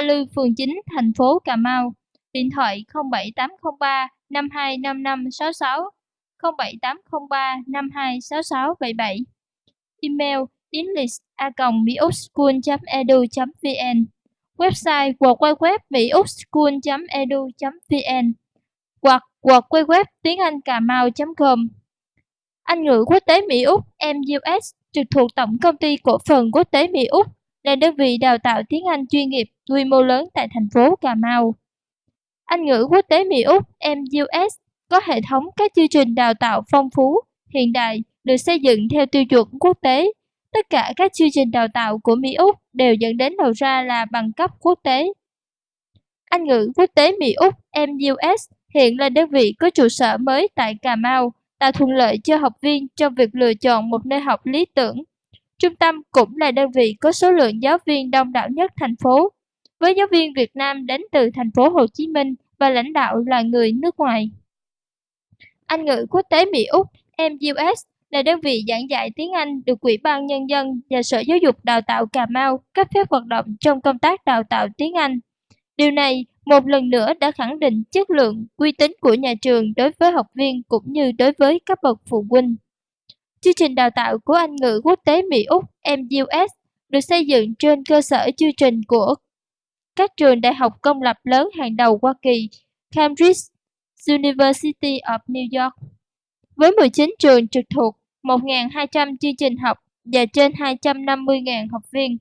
Hoa Lư, phường 9, thành phố Cà Mau. Điện thoại 07803 525566 07803 526677. Email english.miutschool.edu.vn Website www.miuxschool.edu.vn hoặc www tiếng Anh Cà Mau.com Anh ngữ quốc tế Mỹ Úc MUS trực thuộc Tổng công ty Cổ phần Quốc tế Mỹ Úc là đơn vị đào tạo tiếng Anh chuyên nghiệp quy mô lớn tại thành phố Cà Mau. Anh ngữ quốc tế Mỹ Úc MUS có hệ thống các chương trình đào tạo phong phú, hiện đại, được xây dựng theo tiêu chuẩn quốc tế. Tất cả các chương trình đào tạo của Mỹ Úc đều dẫn đến đầu ra là bằng cấp quốc tế. Anh ngữ quốc tế Mỹ Úc MUS hiện là đơn vị có trụ sở mới tại Cà Mau, tạo thuận lợi cho học viên trong việc lựa chọn một nơi học lý tưởng. Trung tâm cũng là đơn vị có số lượng giáo viên đông đảo nhất thành phố, với giáo viên Việt Nam đến từ thành phố Hồ Chí Minh và lãnh đạo là người nước ngoài. Anh ngữ quốc tế Mỹ Úc MUS là đơn vị giảng dạy tiếng Anh được Ủy ban Nhân dân và Sở Giáo dục Đào tạo Cà Mau cấp phép hoạt động trong công tác đào tạo tiếng Anh. Điều này một lần nữa đã khẳng định chất lượng, uy tín của nhà trường đối với học viên cũng như đối với các bậc phụ huynh. Chương trình đào tạo của Anh ngữ quốc tế Mỹ Úc MUS được xây dựng trên cơ sở chương trình của các trường đại học công lập lớn hàng đầu Hoa Kỳ, Cambridge University of New York. Với 19 trường trực thuộc, 1.200 chương trình học và trên 250.000 học viên.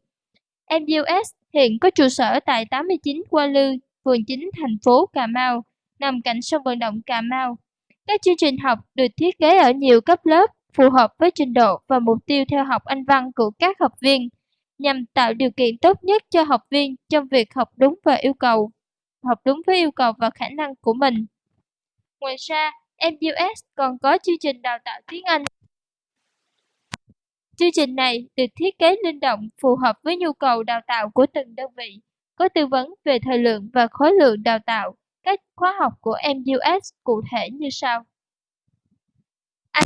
MUS hiện có trụ sở tại 89 Qua Lư, phường 9 thành phố Cà Mau, nằm cạnh sông vận động Cà Mau. Các chương trình học được thiết kế ở nhiều cấp lớp, phù hợp với trình độ và mục tiêu theo học Anh văn của các học viên, nhằm tạo điều kiện tốt nhất cho học viên trong việc học đúng và yêu cầu, học đúng với yêu cầu và khả năng của mình. Ngoài ra, MUS còn có chương trình đào tạo tiếng Anh. Chương trình này được thiết kế linh động phù hợp với nhu cầu đào tạo của từng đơn vị, có tư vấn về thời lượng và khối lượng đào tạo. Các khóa học của MUS cụ thể như sau. Anh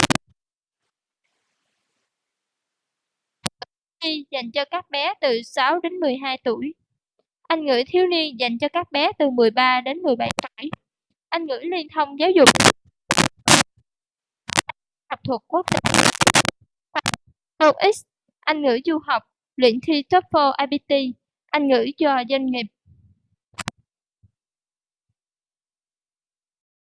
dành cho các bé từ 6 đến 12 tuổi. Anh ngữ thiếu niên dành cho các bé từ 13 đến 17 tuổi. Anh ngữ liên thông giáo dục học thuật quốc tế. TOEIC, Anh ngữ du học, luyện thi TOEFL IBT, Anh ngữ cho doanh nghiệp